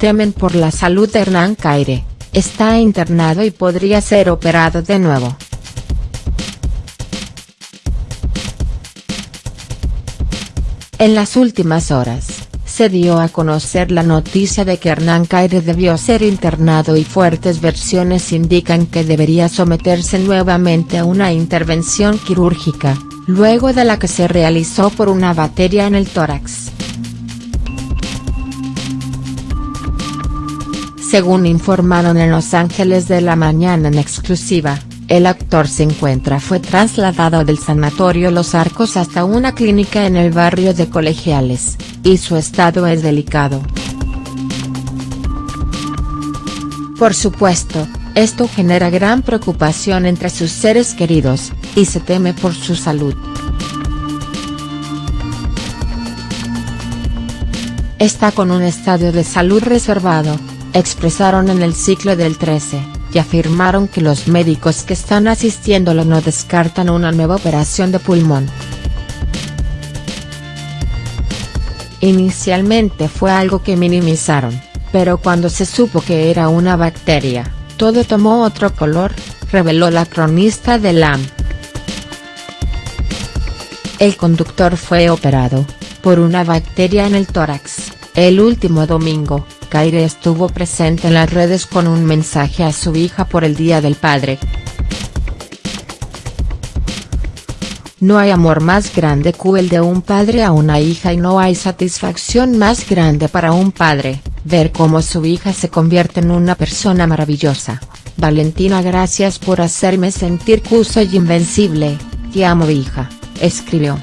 Temen por la salud de Hernán Caire, está internado y podría ser operado de nuevo. En las últimas horas, se dio a conocer la noticia de que Hernán Caire debió ser internado y fuertes versiones indican que debería someterse nuevamente a una intervención quirúrgica, luego de la que se realizó por una bacteria en el tórax. Según informaron en Los Ángeles de la Mañana en exclusiva, el actor se encuentra fue trasladado del sanatorio Los Arcos hasta una clínica en el barrio de Colegiales, y su estado es delicado. Por supuesto, esto genera gran preocupación entre sus seres queridos, y se teme por su salud. Está con un estado de salud reservado, expresaron en el ciclo del 13, y afirmaron que los médicos que están asistiéndolo no descartan una nueva operación de pulmón. Inicialmente fue algo que minimizaron, pero cuando se supo que era una bacteria, todo tomó otro color, reveló la cronista de LAM. El conductor fue operado, por una bacteria en el tórax, el último domingo, Caire estuvo presente en las redes con un mensaje a su hija por el Día del Padre. No hay amor más grande que el de un padre a una hija y no hay satisfacción más grande para un padre, ver cómo su hija se convierte en una persona maravillosa. Valentina gracias por hacerme sentir que soy invencible, te amo hija, escribió.